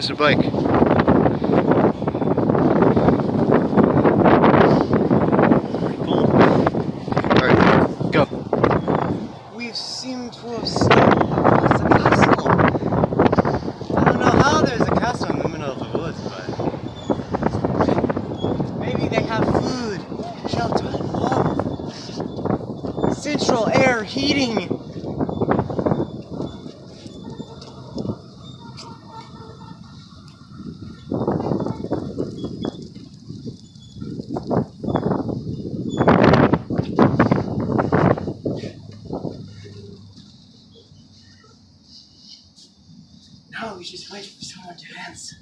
Mr. Blake. Alright, go. We seem to have stumbled across a castle. I don't know how there's a castle in the middle of the woods, but maybe they have food, shelter, water. Central air heating. Oh, now we just wait for someone to answer.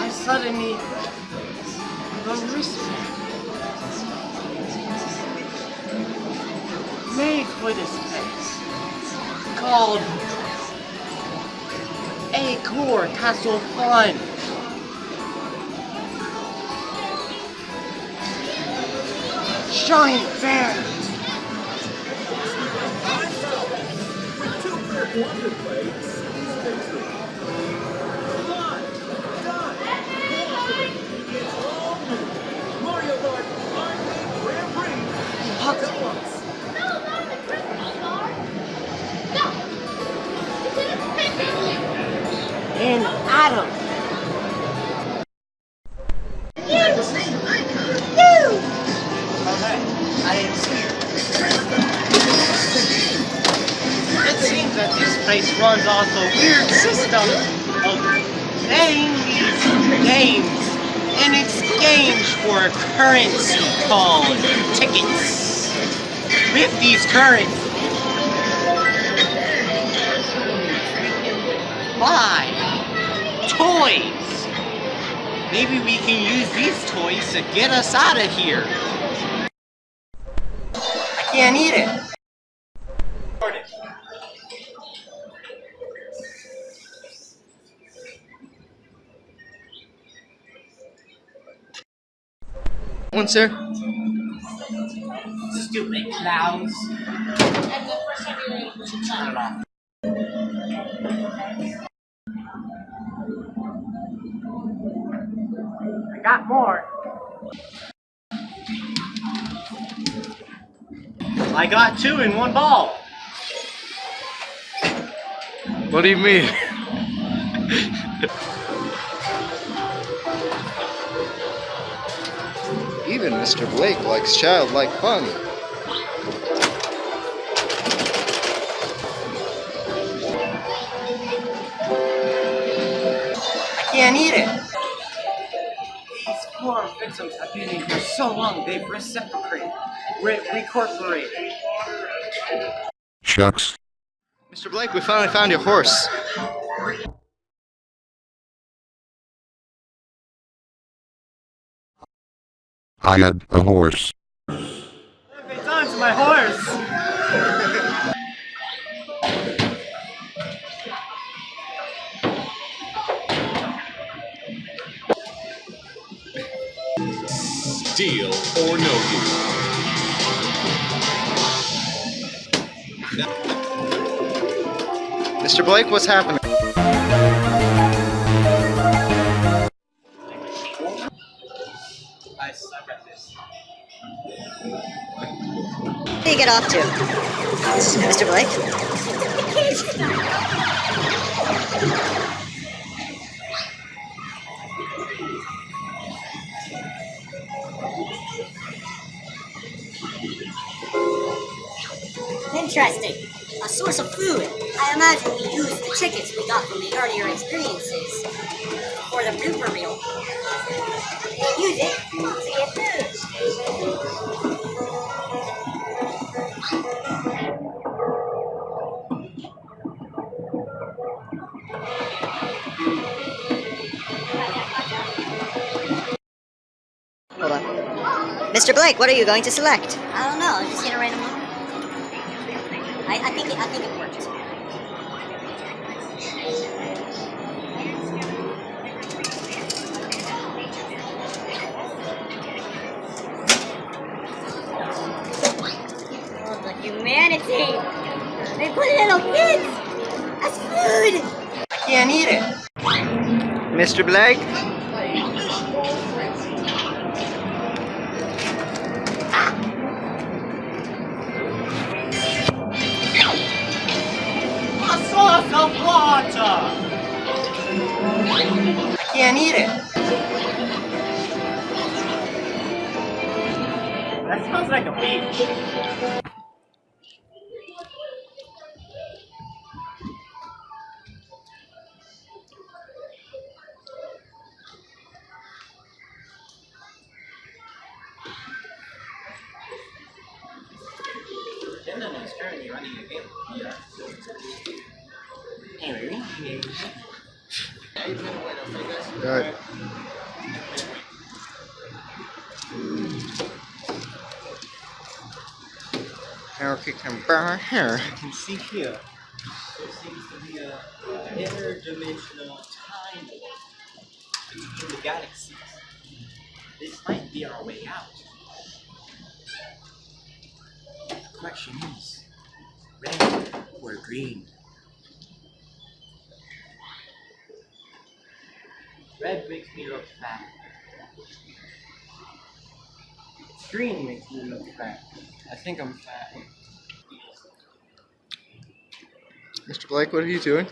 I suddenly the wristband made for this place called Acor Castle Fun. Giant bear. Place runs off a weird system of playing these games in exchange for a currency called tickets. With these currencies, buy toys. Maybe we can use these toys to get us out of here. I can't eat it. One, sir. Stupid clowns. And the first time you're able to Turn it off. I got more. I got two in one ball. What do you mean? Even Mr. Blake likes childlike fun. I can't eat it. These poor victims have been in here so long, they've reciprocated, re- recorporated. Shucks. Mr. Blake, we finally found your horse. I had a horse. Perfect time to my horse. Deal or no deal? Mr. Blake, what's happening? Get off to? Mr. Blake? Interesting. A source of food. I imagine we used the chickens we got from the earlier experiences for the blooper reel. Use it to get food. Mr. Blake, what are you going to select? I don't know. I'm just gonna random one. I, I think it, I think it works. Oh, humanity! They put it in a kids That's food. I can't eat it. Mr. Blake, can't eat it. That smells like a beach. Is currently running a game. Anyway, Alright. How can burn here? you can see here, there seems to be a interdimensional time between the galaxies. This might be our way out. The question is, red or green? Makes me look fat. Green makes me look fat. I think I'm fat. Mr. Blake, what are you doing?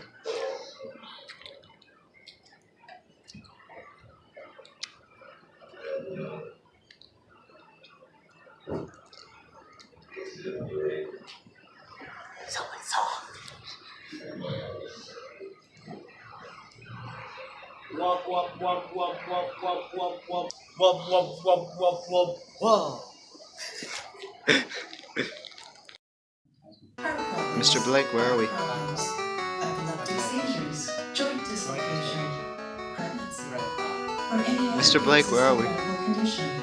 Mr. Blake, where are we? Problems, epileptic seizures, joint dislocation, pregnancy, or any other Mr. Blake, where are we?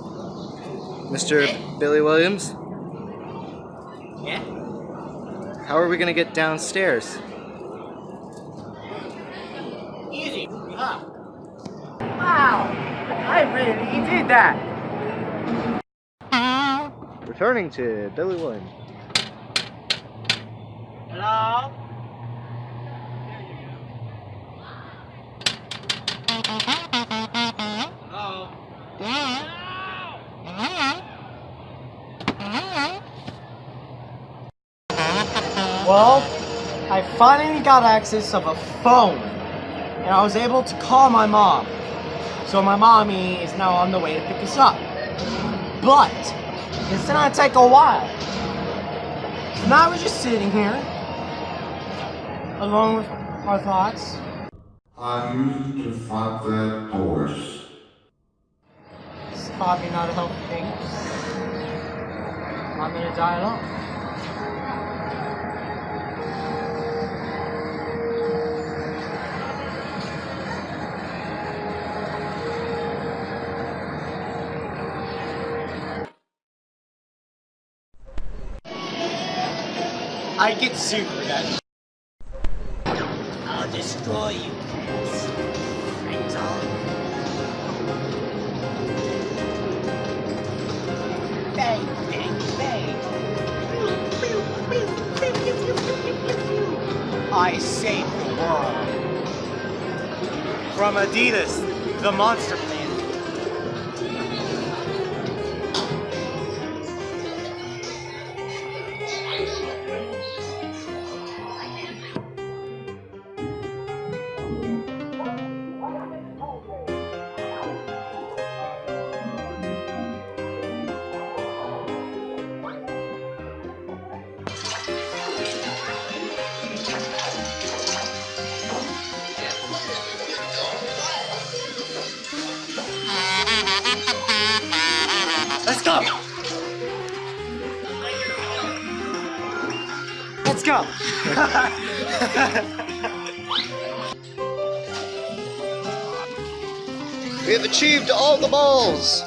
Mr. Billy Williams, Yeah? how are we gonna get downstairs? Easy. Huh. Wow! I really did that! Returning to Billy Williams. Hello? Hello? Well, I finally got access of a phone, and I was able to call my mom. So my mommy is now on the way to pick us up. But it's gonna take a while. So now we're just sitting here, alone with our thoughts. I used to fight that horse. It's probably not a healthy thing. I'm gonna die alone. I get super that. I'll destroy you. Bang, bang, bang. I saved the world. From Adidas, the monster planet. Let's go! We have achieved all the balls!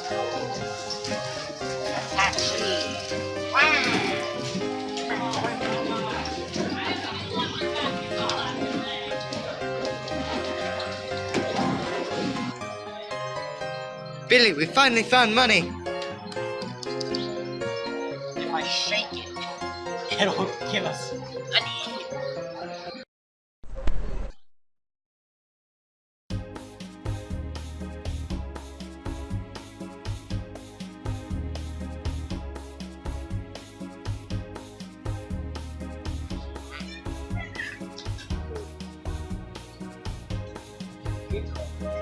Billy, we finally found money! I shake it, it'll give us money.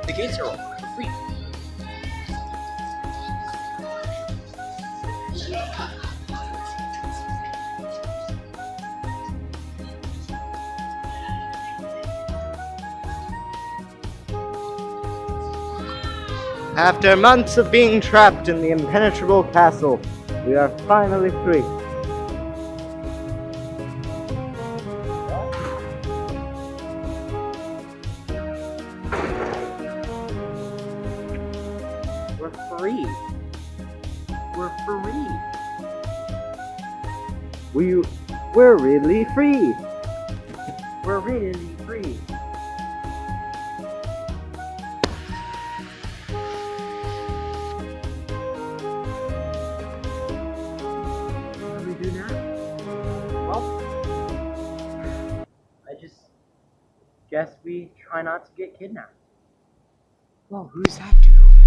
The gates are free. After months of being trapped in the impenetrable castle, we are finally free. We're free. We're free. We, we're really free! We're really try not to get kidnapped. Well, who's that dude